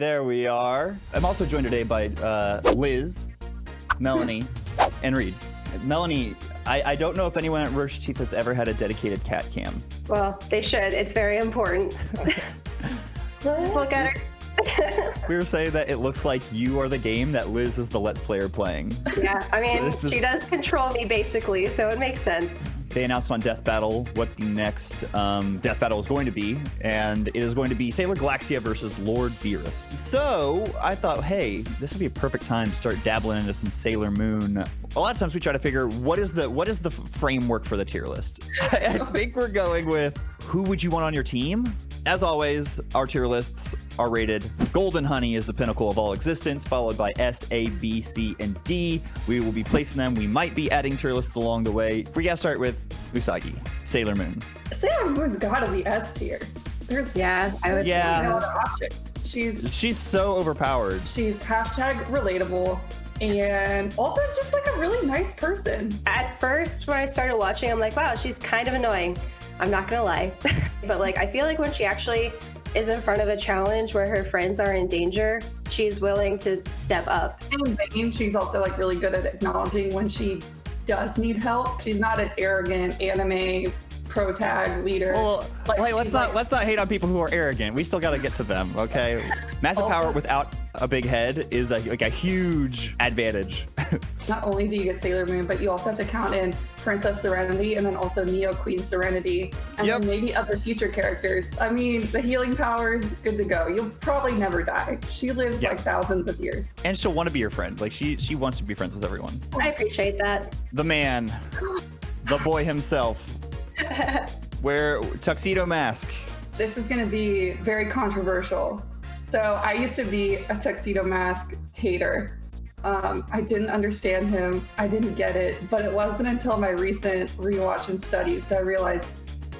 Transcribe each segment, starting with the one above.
there we are. I'm also joined today by uh, Liz, Melanie, and Reed. Melanie, I, I don't know if anyone at Rooster Teeth has ever had a dedicated cat cam. Well, they should. It's very important. Just look at her. We were saying that it looks like you are the game that Liz is the Let's Player playing. yeah, I mean, is- she does control me basically, so it makes sense. They announced on Death Battle what the next um, Death Battle is going to be, and it is going to be Sailor Galaxia versus Lord Beerus. So I thought, hey, this would be a perfect time to start dabbling into some Sailor Moon. A lot of times we try to figure what is the what is the framework for the tier list. I think we're going with who would you want on your team. As always, our tier lists are rated. Golden Honey is the pinnacle of all existence, followed by S, A, B, C, and D. We will be placing them. We might be adding tier lists along the way. We gotta start with Usagi, Sailor Moon. Sailor Moon's gotta be S tier. There's Yeah, I would Yeah. no other option. She's She's so overpowered. she's hashtag relatable and also just like a really nice person. At first, when I started watching, I'm like, wow, she's kind of annoying. I'm not gonna lie. but like, I feel like when she actually is in front of a challenge where her friends are in danger, she's willing to step up. In vain, she's also like really good at acknowledging when she does need help. She's not an arrogant anime pro tag leader. Well, Like, wait, let's not like- let's not hate on people who are arrogant. We still got to get to them, okay? Massive Also- power without a big head is like, like a huge advantage. not only do you get Sailor Moon, but you also have to count in Princess Serenity and then also Neo Queen Serenity and Yep. then maybe other future characters. I mean, the healing power is good to go. You'll probably never die. She lives Yeah. like thousands of years. and she'll want to be your friend. Like she she wants to be friends with everyone. I appreciate that. The man, the boy himself. Wear tuxedo mask. This is going to be very controversial. So I used to be a tuxedo mask hater. Um, I didn't understand him. I didn't get it. But it wasn't until my recent rewatch and studies that I realized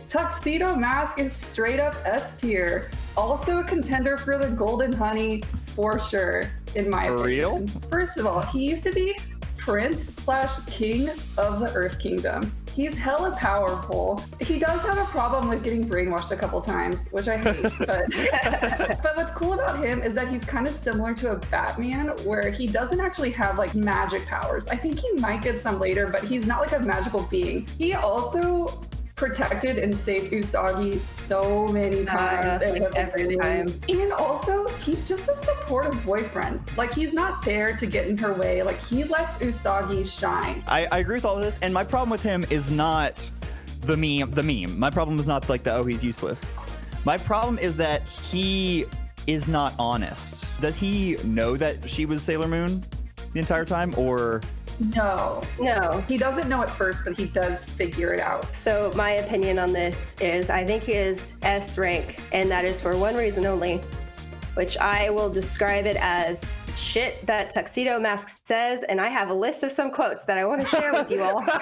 Tuxedo Mask is straight up S tier. Also a contender for the Golden Honey for sure, in my For opinion. real? First of all, he used to be Prince slash King of the Earth Kingdom. He's hella powerful. He does have a problem with getting brainwashed a couple times, which I hate. but but what's cool about him is that he's kind of similar to a Batman, where he doesn't actually have like magic powers. I think he might get some later, but he's not like a magical being. He also protected and saved Usagi so many times. Uh, and like every time. And also, he's just a supportive boyfriend. Like he's not there to get in her way. Like he lets Usagi shine. I, I agree with all of this, and my problem with him is not the meme. The meme. My problem is not like the oh he's useless. My problem is that he is not honest. Does he know that she was Sailor Moon the entire time, or No, No. he doesn't know at first, but he does figure it out. So my opinion on this is I think he is S rank, and that is for one reason only, which I will describe it as shit that Tuxedo Mask says, and I have a list of some quotes that I want to share with you all. okay,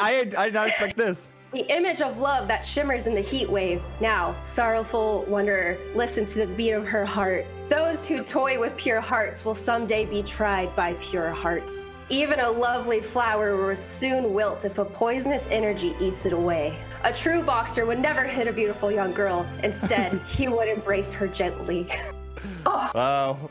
I I did not expect this. The image of love that shimmers in the heat wave. Now, sorrowful wanderer, listen to the beat of her heart. Those who toy with pure hearts will someday be tried by pure hearts. Even a lovely flower will soon wilt if a poisonous energy eats it away. A true boxer would never hit a beautiful young girl. Instead, he would embrace her gently. oh. Wow.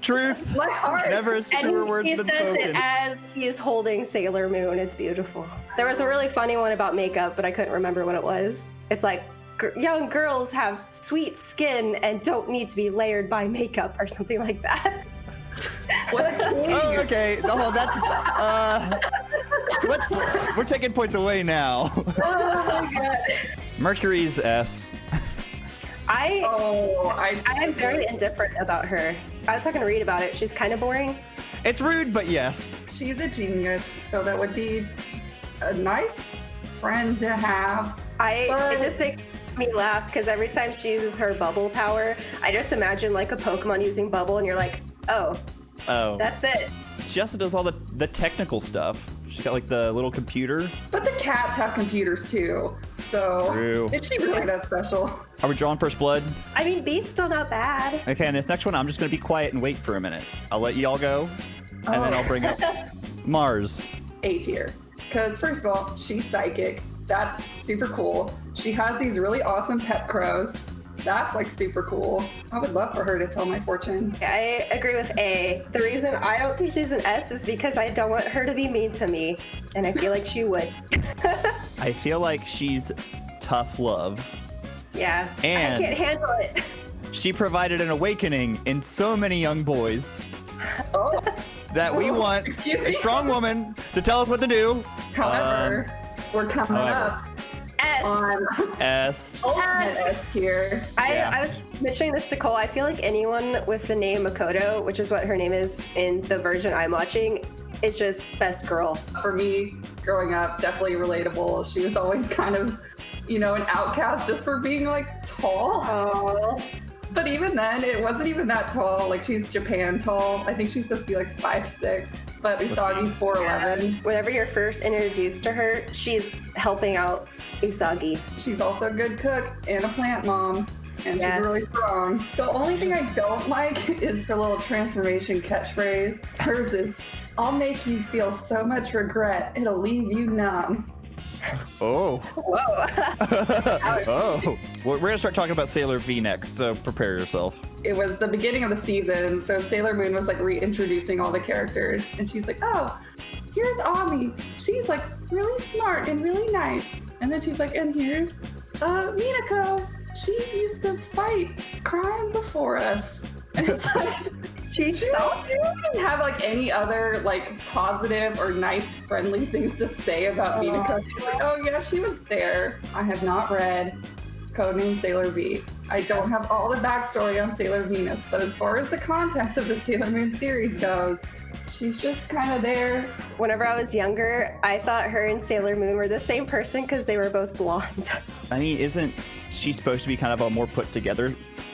Truth. My heart. Never is truer And words he than says spoken. it as he is holding Sailor Moon. It's beautiful. There was a really funny one about makeup, but I couldn't remember what it was. It's like young girls have sweet skin and don't need to be layered by makeup or something like that. What a king. Oh, okay. Oh, that's uh. Let's. We're taking points away now. oh my god. Mercury's S. I Oh, I, I am very indifferent about her. I was talking to Reed about it. She's kind of boring. It's rude, but yes. She's a genius, so that would be a nice friend to have. I But- it just makes me laugh because every time she uses her bubble power, I just imagine like a Pokemon using bubble, and you're like, oh, Oh. that's it. She also does all the the technical stuff. She's got like the little computer. But the cats have computers too, so True. is she really that special? Are we drawing first blood? I mean, B's still not bad. Okay, and this next one, I'm just gonna be quiet and wait for a minute. I'll let you all go, and then Oh. I'll bring up oh. Mars. A tier. Because first of all, she's psychic. That's super cool. She has these really awesome pet crows. That's like super cool. I would love for her to tell my fortune. I agree with A. The reason I don't think she's an S is because I don't want her to be mean to me, and I feel like she would. I feel like she's tough love. Yeah, And- I can't handle it. She provided an awakening in so many young boys Oh, that we Oh, want a me. strong woman to tell us what to do. however, um, we're coming however. up S. on S. Oh, ultimate S tier. I, Yeah. I was mentioning this to Cole. I feel like anyone with the name Makoto, which is what her name is in the version I'm watching, is just best girl. For me, growing up, definitely relatable. She was always kind of, you know, an outcast just for being like tall. Oh, But even then, it wasn't even that tall. Like she's Japan tall. I think she's supposed to be like five six, but Usagi's four eleven. whenever you're first introduced to her, she's helping out Usagi. She's also a good cook and a plant mom, and Yeah. she's really strong. The only thing I don't like is her little transformation catchphrase. Hers is, "I'll make you feel so much regret, it'll leave you numb." Oh. Whoa. oh. We're going to start talking about Sailor V next, so prepare yourself. It was the beginning of the season, so Sailor Moon was like reintroducing all the characters, and she's like, "Oh, here's Ami. She's like really smart and really nice." And then she's like, "And here's uh, Minako. She used to fight crime before us." And it's like. She She stopped. didn't have like any other like positive or nice, friendly things to say about Aw. Minako. She's like, oh yeah, she was there. I have not read Codename Sailor V. I don't have all the backstory on Sailor Venus, but as far as the context of the Sailor Moon series goes, she's just kind of there. Whenever I was younger, I thought her and Sailor Moon were the same person because they were both blonde. I mean, isn't she supposed to be kind of a more put together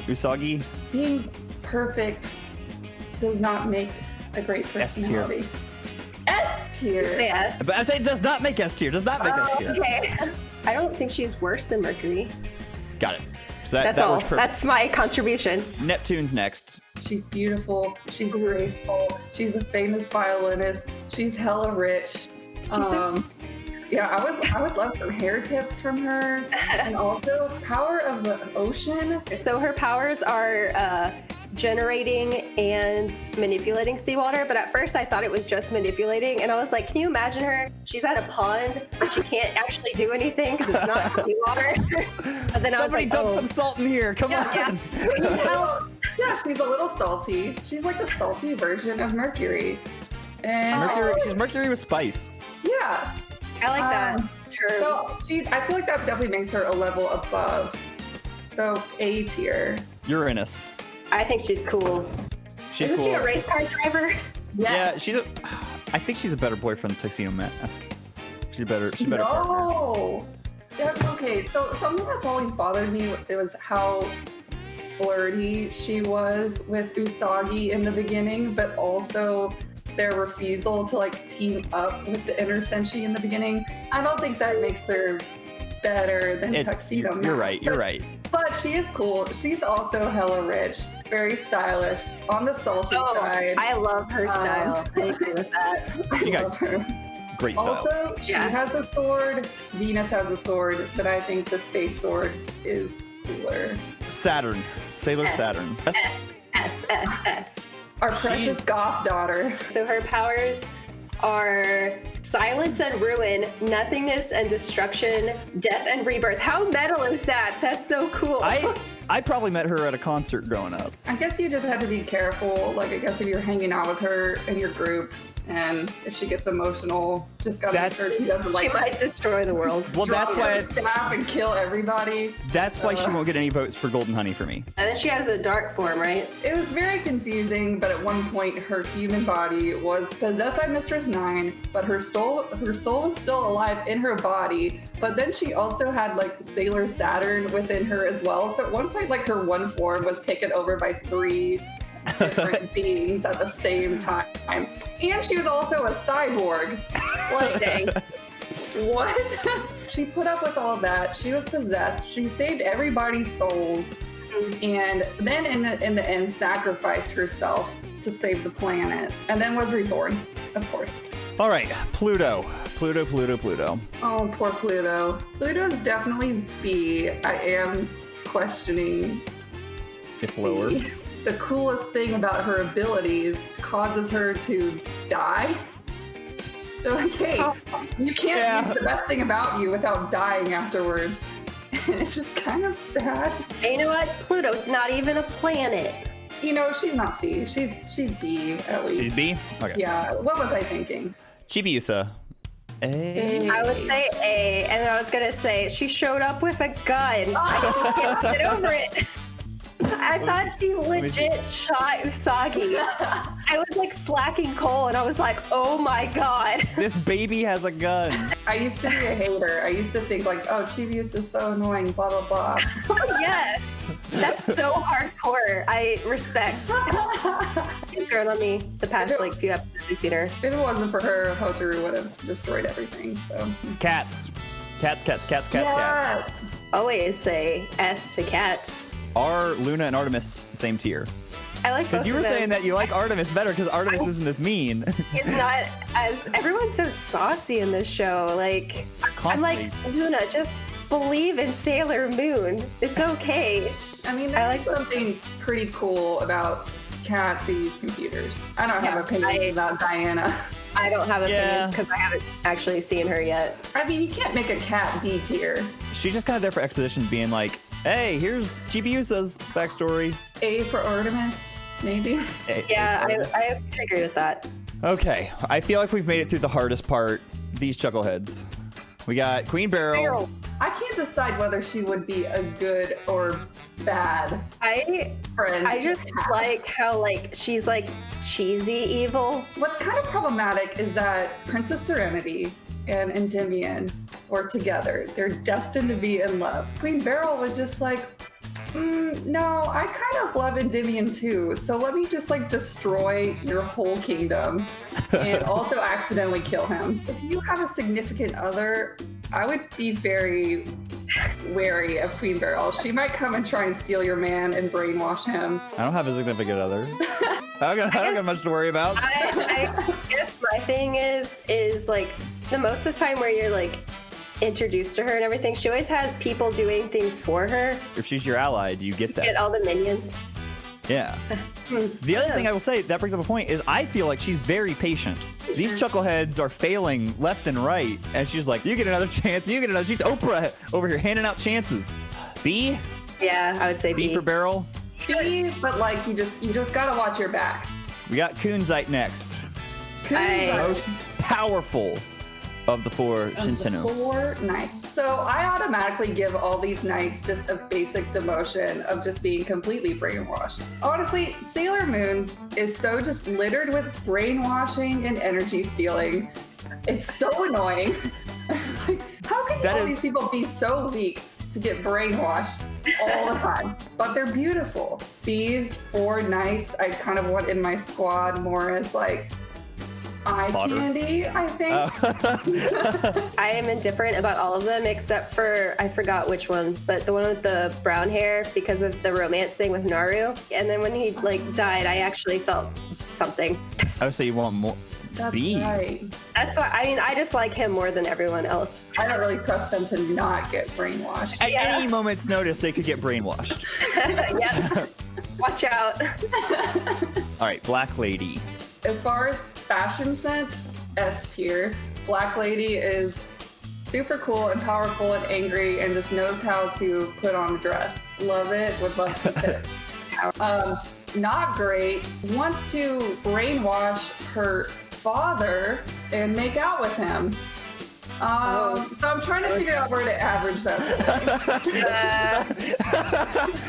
Usagi? Being perfect does not make a great S tier. personality. S tier. But I say does not make S tier. Does not make S Oh, tier. okay. I don't think she's worse than Mercury. Got it. So that, That's that all. works perfect. That's my contribution. Neptune's next. She's beautiful. She's graceful. She's a famous violinist. She's hella rich. She's just- yeah, I would I would love some hair tips from her, and also power of the ocean. So her powers are uh, generating and manipulating seawater. But at first, I thought it was just manipulating, and I was like, "Can you imagine her? She's at a pond, but she can't actually do anything because it's not seawater." and then I was Somebody like, dump "Oh, some salt in here. Come Yeah, on. yeah." We need yeah, she's a little salty. She's like the salty version of Mercury. And Mercury. She's Mercury with spice. yeah, I like that Um, term. so she I feel like that definitely makes her a level above. So A tier. Uranus. I think she's cool. She's Isn't cool. she a race car driver? Yeah, she's a. I think she's a better boyfriend than Tuxedo Mask. She's a better. She's a better partner. No. Yeah, okay, so something that's always bothered me it was how flirty she was with Usagi in the beginning, but also their refusal to like team up with the inner Senshi in the beginning. I don't think that makes her better than It- Tuxedo you're Mask, right. You're right. But she is cool. She's also hella rich, very stylish, on the salty Oh, side. I love her Um, style. I agree with that. I You love her. Great style. Also, she Yeah. has a sword. Venus has a sword, but I think the space sword is cooler. Saturn. Sailor S. Saturn. That's- S S S S. Our precious goth daughter. So her powers are silence and ruin, nothingness and destruction, death and rebirth. How metal is that? That's so cool. I I probably met her at a concert growing up. I guess you just had to be careful. Like, I guess if you're hanging out with her in your group, and if she gets emotional, just gotta That's- make sure she doesn't she like might destroy the world. Well, that's drop why. her staff and kill everybody. That's why she Uh. won't get any votes for Golden Honey for me. And then she has a dark form, right? It was very confusing, but at one point her human body was possessed by Mistress Nine, but her soul her soul was still alive in her body. But then she also had like Sailor Saturn within her as well. So at one point, like her one form was taken over by three different beings at the same time. And she was also a cyborg. Like Dang. what? she put up with all that. She was possessed. She saved everybody's souls, and then in the in the end, sacrificed herself to save the planet, and then was reborn. Of course. All right, Pluto. Pluto, Pluto, Pluto. Oh, poor Pluto. Pluto's definitely B. I am questioning If lower. The, the coolest thing about her abilities causes her to die. They're like, hey, oh. you can't Yeah. use the best thing about you without dying afterwards. And it's just kind of sad. And you know what? Pluto's not even a planet. You know, she's not C. She's she's B at least. She's B? Okay. Yeah. What was I thinking? Chibiusa. A. I would say A, and then I was gonna say she showed up with a gun. I still can't get over it. I thought she legit shot Usagi. I was like slacking Cole, and I was like, "Oh my god!" This baby has a gun. I used to be a hater. I used to think like, oh, Chibius is so annoying, blah blah blah. Oh, yeah, that's so hardcore. I respect. She's grown on me the past like few episodes I've seen her. if it wasn't for her, Hotaru would have destroyed everything. So Cats. Cats, cats, cats, cats, cats. Always say S to cats. Are Luna and Artemis same tier? I like Because you were of them. saying that you like Artemis better because Artemis isn't as mean. it's not as everyone's so saucy in this show. Like I'm like Luna, just believe in Sailor Moon. It's okay. I mean, I like- something pretty cool about cats who use computers. I don't have Yeah, opinions I- about Diana. I don't have Yeah. opinions because I haven't actually seen her yet. I mean, you can't make a cat D tier. She's just kind of there for exposition, being like, "Hey, here's Chibiusa's backstory." A for Artemis, maybe. Hey, Yeah, hey, I, Artemis. I agree with that. Okay, I feel like we've made it through the hardest part. These chuckleheads. We got Queen Beryl. I can't decide whether she would be a good or bad I friend. I just have. like how like she's like cheesy evil. What's kind of problematic is that Princess Serenity and Endymion were together. They're destined to be in love. Queen Beryl was just like, mm, no, I kind of love Endymion too. So let me just like destroy your whole kingdom and also accidentally kill him. If you have a significant other, I would be very wary of Queen Beryl. She might come and try and steal your man and brainwash him. I don't have a significant other. I don't, got, I don't got much to worry about. I, I guess my thing is is like the most of the time where you're like introduced to her and everything, she always has people doing things for her. If she's your ally, do you get that? Get all the minions. Yeah. The other thing I will say that brings up a point is I feel like she's very patient. These chuckleheads are failing left and right, and she's like, "You get another chance. You get another." She's Oprah over here handing out chances. B, Yeah, I would say B B. for Beryl. B, but like you just you just gotta watch your back. We got Kunzite next, I- most powerful of the four Shitennou. Four knights. So I automatically give all these knights just a basic demotion of just being completely brainwashed. Honestly, Sailor Moon is so just littered with brainwashing and energy stealing. It's so annoying. Like, how can That all is- these people be so weak to get brainwashed all the time? But they're beautiful. These four knights, I kind of want in my squad more as like eye Fodder. candy, I think. Oh. I am indifferent about all of them except for I forgot which one, but the one with the brown hair because of the romance thing with Naru. And then when he like died, I actually felt something. I would say you want more. That's B. right. That's why I mean I just like him more than everyone else. I don't really trust them to not get brainwashed. At Yeah. any moment's notice, they could get brainwashed. yeah. Watch out. All right, Black Lady. As far as fashion sense, S tier. Black Lady is super cool and powerful and angry and just knows how to put on a dress. Love it. Would love some tips. Um, not great. Wants to brainwash her father and make out with him. Um, Oh. So I'm trying to figure out where to average that.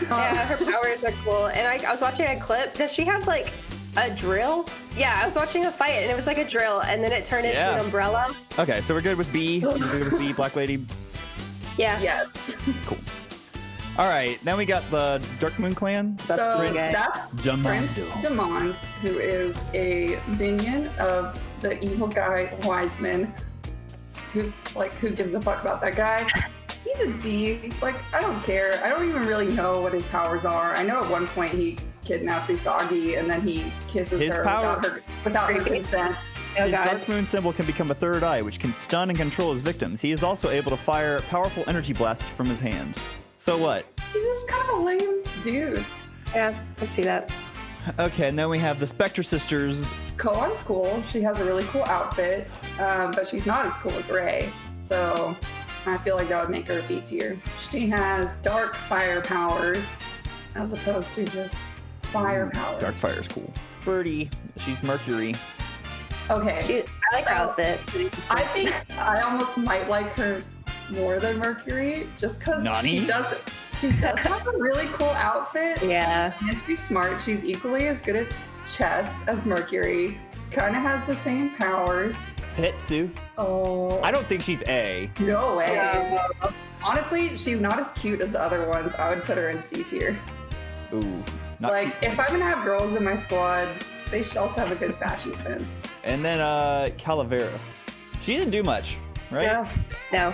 Uh, yeah, her powers are cool. And I, I was watching a clip. Does she have like a drill? Yeah, I was watching a fight and it was like a drill, and then it turned into Yeah. an umbrella. Okay, so we're good with B. We're good with B, Black Lady. Yeah. yes. Cool. All right, then we got the Dark Moon Clan. So That's my guy. Seth Prince Demande, who is a minion of the evil guy Wiseman, who like who gives a fuck about that guy? He's a D. Like I don't care. I don't even really know what his powers are. I know at one point he kidnaps Usagi and then he kisses His her power- without her without her consent. Oh His. Dark Moon symbol can become a third eye, which can stun and control his victims. He is also able to fire powerful energy blasts from his hand. So what? he's just kind of a lame dude. Yeah, I see that. Okay, and then we have the Spectre sisters. Koan's cool. She has a really cool outfit, um, but she's not as cool as Rei. So I feel like that would make her a B tier. She has dark fire powers as opposed to just fire powers. Dark Fire's cool. Birdie, she's Mercury. Okay. She, I like her outfit. I think I almost might like her more than Mercury just because she does she does have a really cool outfit Yeah. and she's smart. She's equally as good at chess as Mercury. Kind of has the same powers. Hitsu. Oh, I don't think she's A. no way. Honestly, she's not as cute as the other ones. I would put her in C tier. Ooh. Not Like, if I'm gonna have girls in my squad, they should also have a good fashion sense. And then uh Calaveras. She didn't do much, right? No. No.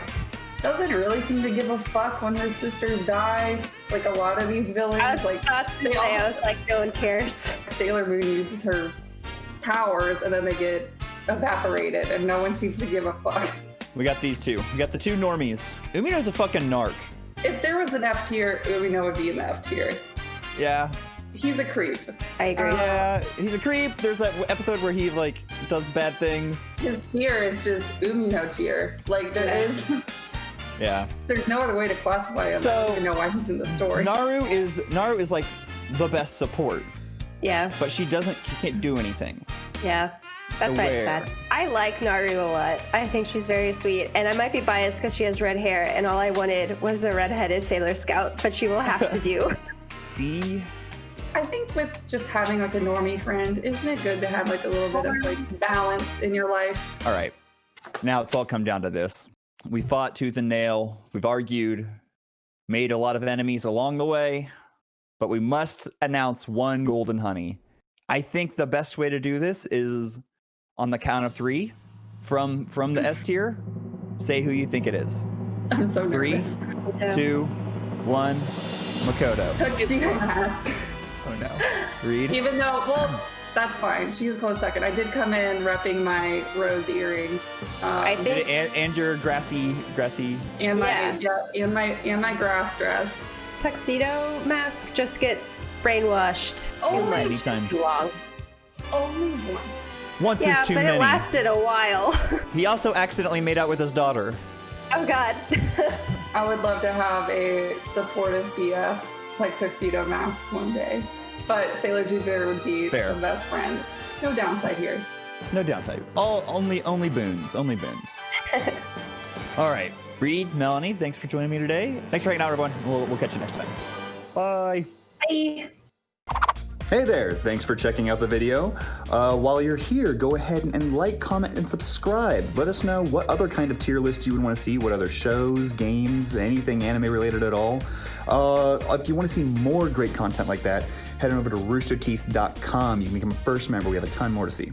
Doesn't really seem to give a fuck when her sisters die. Like a lot of these villains, I was like about to say, all- I was like, no one cares. Sailor Moon uses her powers and then they get evaporated and no one seems to give a fuck. We got these two. We got the two normies. Umino's a fucking narc. If there was an F tier, Umino would be in the F tier. Yeah. He's a creep. I agree. Uh, Yeah, he's a creep. There's that episode where he like does bad things. His tier is just Umino tier. Like there Yeah. is, Yeah. there's no other way to classify him. I So- don't even know why he's in the story. Naru is Naru is like the best support, yeah. but she doesn't she can't do anything. Yeah. That's So why where? it's sad. I like Naru a lot. I think she's very sweet. And I might be biased because she has red hair, and all I wanted was a redheaded Sailor Scout, but she will have to do. See? I think with just having like a normie friend, isn't it good to have like a little bit of like balance in your life? All right. Now it's all come down to this. We fought tooth and nail. We've argued, made a lot of enemies along the way, but we must announce one golden honey. I think the best way to do this is on the count of three from from the S tier. Say who you think it is. I'm so Three. nervous. Two, one, Makoto. Tuxedo Mask. Oh no. Reed. Even though, well, that's fine. She's a close second. I did come in repping my rose earrings. Um, I think And, and your grassy, grassy. and my Yeah. yeah. and my and my grass dress. Tuxedo Mask just gets brainwashed too Only much. many times. Too long. Only once. Once Yeah, is too many. Yeah, but it lasted a while. He also accidentally made out with his daughter. oh, God. I would love to have a supportive BF like Tuxedo Mask one day. But Sailor Jupiter would be Fair. the best friend. No downside here. No downside. All only only boons. Only boons. All right. Reed, Melanie, thanks for joining me today. Thanks for hanging out, everyone. We'll, we'll catch you next time. Bye. Bye. Hey there, thanks for checking out the video. Uh, while you're here, go ahead and like, comment, and subscribe. Let us know what other kind of tier list you would want to see, what other shows, games, anything anime related at all. Uh, if you want to see more great content like that, head on over to roosterteeth.com. You can become a first member, we have a ton more to see.